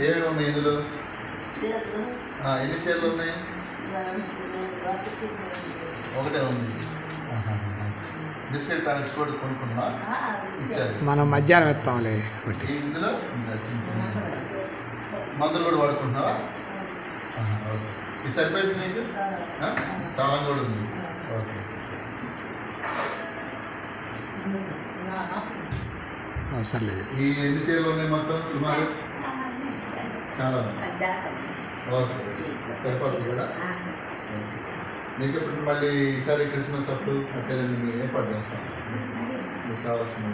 ఏమేమి ఉన్నాయి ఇందులో ఎన్ని చీరలు ఉన్నాయి? ఒకటే ఉంది. బిస్కెట్ ప్యాకెట్స్ కూడా కొనుక్కున్నా. ఇచ్చారు. మనం మధ్యాహ్నం ఇస్తాంలే ఇందులో? మందులు కూడా వాడుకుంటున్నావా. ఇది సరిపోయింది నీకు? ఆ? తాళం కూడా ఉంది. ఓకే. అవసరం లేదు ఈ ఎన్ని చీరలు ఉన్నాయి మొత్తం? సుమారు? చాలా. ఓకే. సరిపోతుంది కదా? నీకు ఇప్పుడు మళ్ళీ ఈసారి క్రిస్మస్ అప్పుడు అంటే నేను ఏర్పాటు చేస్తాను మీకు కావాల్సిన